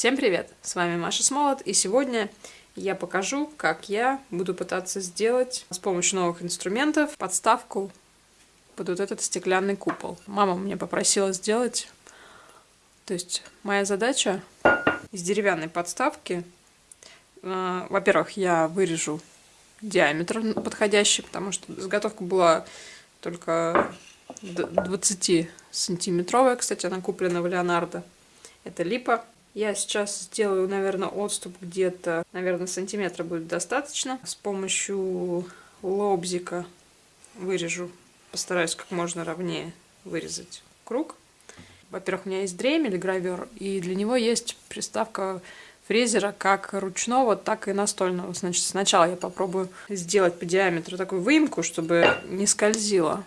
Всем привет! С вами Маша Смолот, и сегодня я покажу, как я буду пытаться сделать с помощью новых инструментов подставку под вот этот стеклянный купол. Мама мне попросила сделать, то есть моя задача из деревянной подставки, э, во-первых, я вырежу диаметр подходящий, потому что заготовка была только 20 сантиметровая, кстати, она куплена в Леонардо. Это липа. Я сейчас сделаю, наверное, отступ где-то, наверное, сантиметра будет достаточно. С помощью лобзика вырежу, постараюсь как можно ровнее вырезать круг. Во-первых, у меня есть дремель, гравер, и для него есть приставка фрезера как ручного, так и настольного. Значит, сначала я попробую сделать по диаметру такую выемку, чтобы не скользила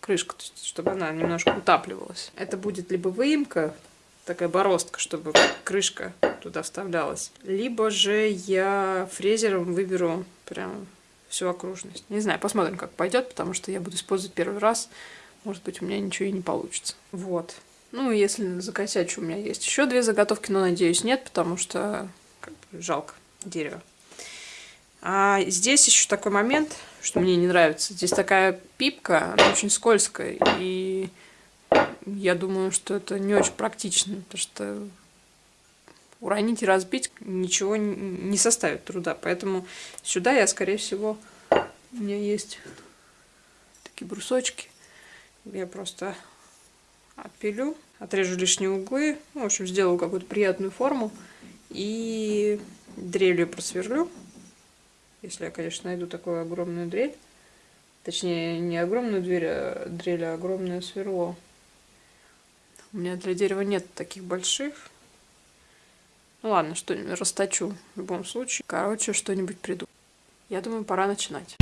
крышка, чтобы она немножко утапливалась. Это будет либо выемка, такая бороздка, чтобы крышка туда вставлялась, либо же я фрезером выберу прям всю окружность. Не знаю, посмотрим, как пойдет, потому что я буду использовать первый раз. Может быть, у меня ничего и не получится. Вот. Ну, если закосячу, у меня есть еще две заготовки, но, надеюсь, нет, потому что как бы, жалко дерево. А здесь еще такой момент, что мне не нравится. Здесь такая пипка, она очень скользкая, и я думаю, что это не очень практично, потому что уронить и разбить ничего не составит труда. Поэтому сюда я, скорее всего, у меня есть такие брусочки. Я просто отпилю, отрежу лишние углы, ну, в общем, сделаю какую-то приятную форму и дрелью просверлю. Если я, конечно, найду такую огромную дрель. Точнее, не огромную дверь, а дрель, а огромное сверло. У меня для дерева нет таких больших. Ну ладно, что-нибудь расточу в любом случае. Короче, что-нибудь приду. Я думаю, пора начинать.